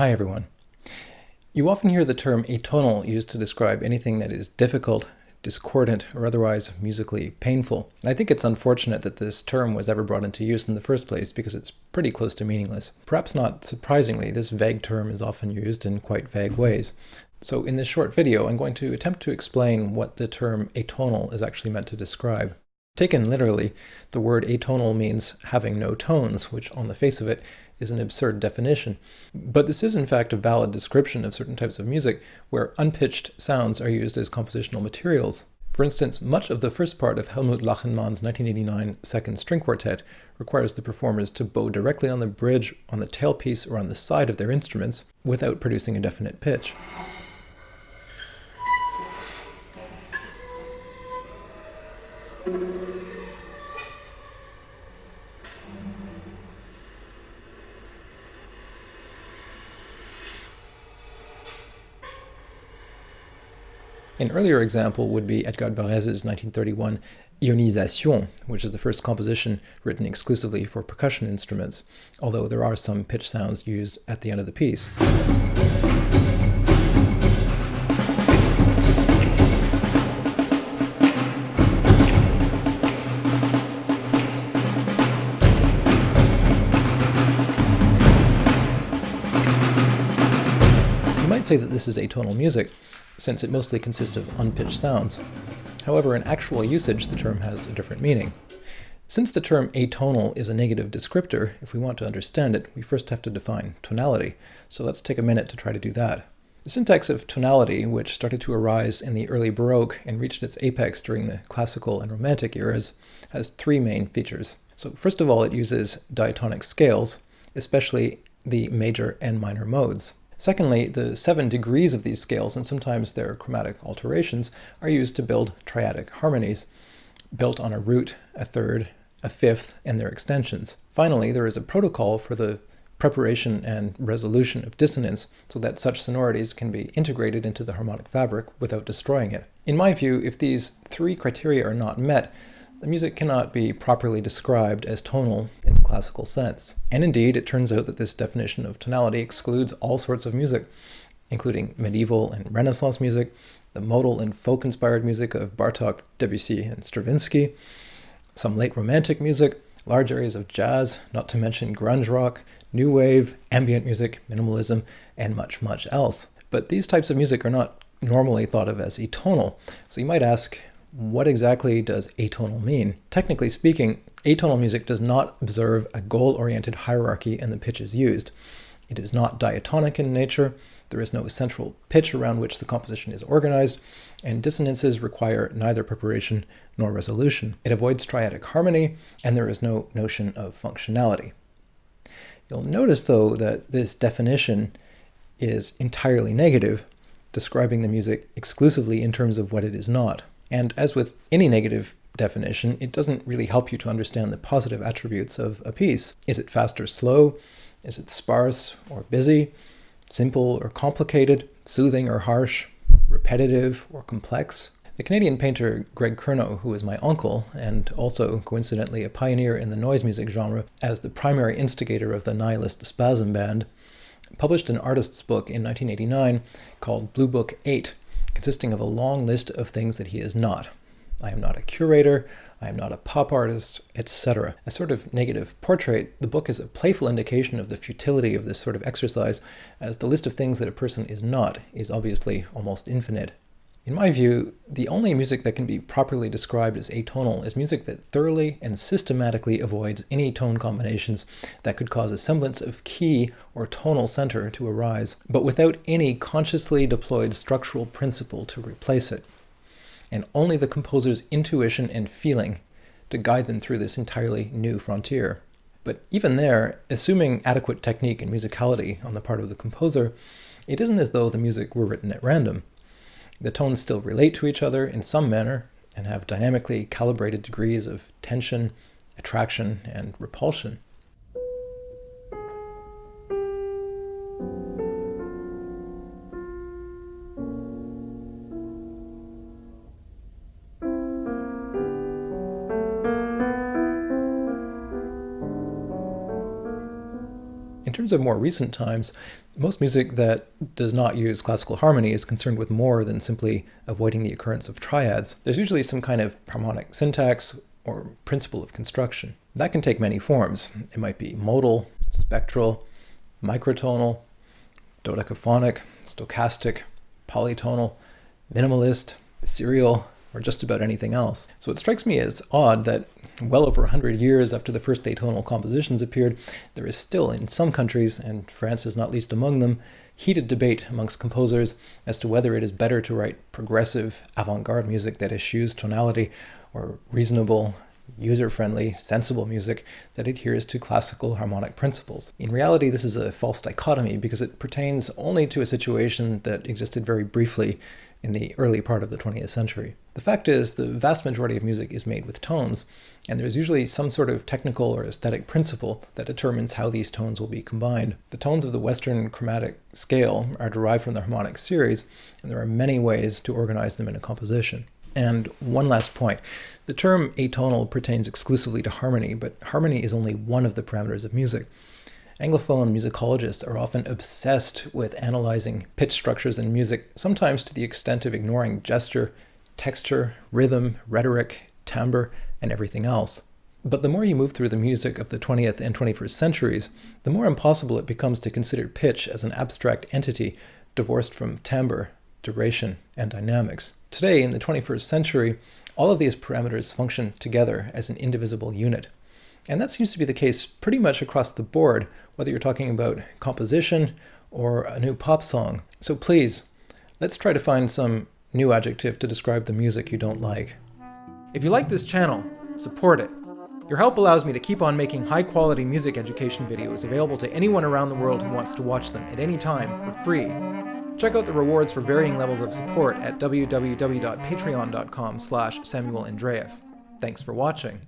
Hi everyone. You often hear the term atonal used to describe anything that is difficult, discordant, or otherwise musically painful. And I think it's unfortunate that this term was ever brought into use in the first place because it's pretty close to meaningless. Perhaps not surprisingly, this vague term is often used in quite vague ways. So in this short video, I'm going to attempt to explain what the term atonal is actually meant to describe. Taken literally, the word atonal means having no tones, which on the face of it is an absurd definition. But this is in fact a valid description of certain types of music where unpitched sounds are used as compositional materials. For instance, much of the first part of Helmut Lachenmann's 1989 Second String Quartet requires the performers to bow directly on the bridge, on the tailpiece, or on the side of their instruments without producing a definite pitch. An earlier example would be Edgar Varèse's 1931 Ionisation, which is the first composition written exclusively for percussion instruments, although there are some pitch sounds used at the end of the piece. Say that this is atonal music, since it mostly consists of unpitched sounds. However, in actual usage, the term has a different meaning. Since the term atonal is a negative descriptor, if we want to understand it, we first have to define tonality. So let's take a minute to try to do that. The syntax of tonality, which started to arise in the early Baroque and reached its apex during the classical and romantic eras, has three main features. So first of all, it uses diatonic scales, especially the major and minor modes. Secondly, the seven degrees of these scales, and sometimes their chromatic alterations, are used to build triadic harmonies, built on a root, a third, a fifth, and their extensions. Finally, there is a protocol for the preparation and resolution of dissonance so that such sonorities can be integrated into the harmonic fabric without destroying it. In my view, if these three criteria are not met, the music cannot be properly described as tonal in the classical sense. And indeed, it turns out that this definition of tonality excludes all sorts of music, including medieval and Renaissance music, the modal and folk-inspired music of Bartok, Debussy, and Stravinsky, some late romantic music, large areas of jazz, not to mention grunge rock, new wave, ambient music, minimalism, and much, much else. But these types of music are not normally thought of as atonal. So you might ask, what exactly does atonal mean? Technically speaking, atonal music does not observe a goal-oriented hierarchy in the pitches used. It is not diatonic in nature, there is no central pitch around which the composition is organized, and dissonances require neither preparation nor resolution. It avoids triadic harmony, and there is no notion of functionality. You'll notice, though, that this definition is entirely negative, describing the music exclusively in terms of what it is not. And as with any negative definition, it doesn't really help you to understand the positive attributes of a piece. Is it fast or slow? Is it sparse or busy? Simple or complicated? Soothing or harsh? Repetitive or complex? The Canadian painter Greg Curnoe, who is my uncle, and also coincidentally a pioneer in the noise music genre as the primary instigator of the nihilist Spasm Band, published an artist's book in 1989 called Blue Book 8, consisting of a long list of things that he is not. I am not a curator, I am not a pop artist, etc. A sort of negative portrait, the book is a playful indication of the futility of this sort of exercise, as the list of things that a person is not is obviously almost infinite. In my view, the only music that can be properly described as atonal is music that thoroughly and systematically avoids any tone combinations that could cause a semblance of key or tonal center to arise, but without any consciously deployed structural principle to replace it, and only the composer's intuition and feeling to guide them through this entirely new frontier. But even there, assuming adequate technique and musicality on the part of the composer, it isn't as though the music were written at random. The tones still relate to each other in some manner and have dynamically calibrated degrees of tension, attraction, and repulsion. In terms of more recent times, most music that does not use classical harmony is concerned with more than simply avoiding the occurrence of triads. There's usually some kind of harmonic syntax or principle of construction. That can take many forms. It might be modal, spectral, microtonal, dodecaphonic, stochastic, polytonal, minimalist, serial, or just about anything else. So it strikes me as odd that well over 100 years after the first atonal compositions appeared, there is still in some countries, and France is not least among them, heated debate amongst composers as to whether it is better to write progressive, avant-garde music that eschews tonality or reasonable, user-friendly, sensible music that adheres to classical harmonic principles. In reality, this is a false dichotomy because it pertains only to a situation that existed very briefly in the early part of the 20th century. The fact is, the vast majority of music is made with tones, and there's usually some sort of technical or aesthetic principle that determines how these tones will be combined. The tones of the Western chromatic scale are derived from the harmonic series, and there are many ways to organize them in a composition. And one last point. The term atonal pertains exclusively to harmony, but harmony is only one of the parameters of music. Anglophone musicologists are often obsessed with analyzing pitch structures in music, sometimes to the extent of ignoring gesture, texture, rhythm, rhetoric, timbre, and everything else. But the more you move through the music of the 20th and 21st centuries, the more impossible it becomes to consider pitch as an abstract entity divorced from timbre, duration, and dynamics. Today, in the 21st century, all of these parameters function together as an indivisible unit. And that seems to be the case pretty much across the board, whether you're talking about composition or a new pop song. So please, let's try to find some new adjective to describe the music you don't like. If you like this channel, support it. Your help allows me to keep on making high quality music education videos available to anyone around the world who wants to watch them at any time for free. Check out the rewards for varying levels of support at www.patreon.com slash Thanks for watching.